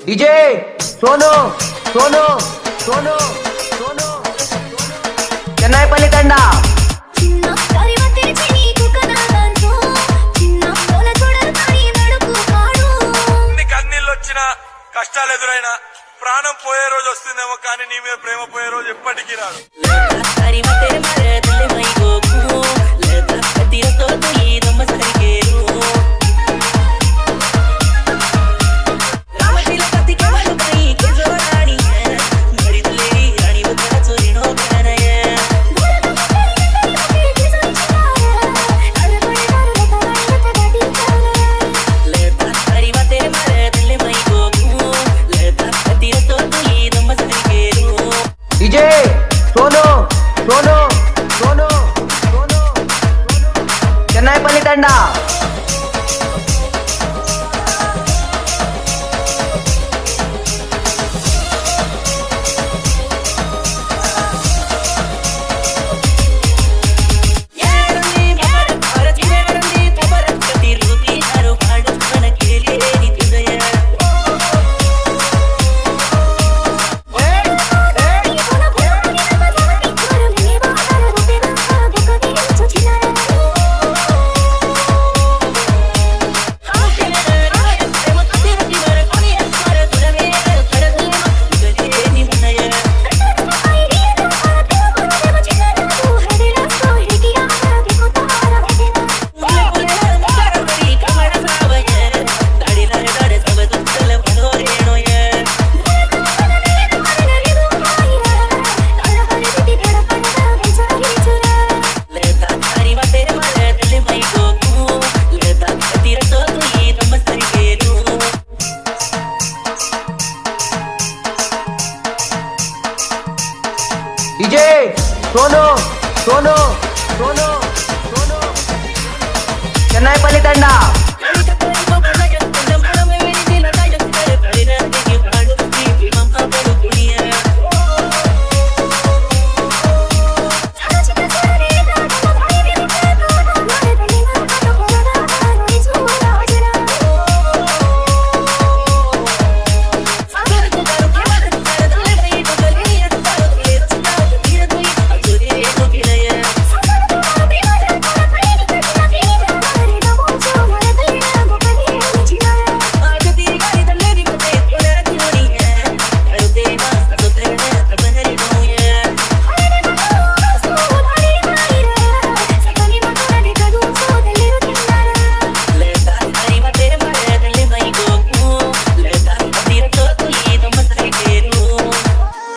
DJ Sonu Sonu Sonu Sonu Chennai Palli Thanda కష్టాలు ఎదురైనా ప్రాణం పోయే రోజు వస్తుందేమో కానీ నీ మీద ప్రేమ పోయే రోజు ఎప్పటికీ రాదు. తండా डीजे सोनो सोनो सोनो सोनो। चेन्नई पल्ली तंडा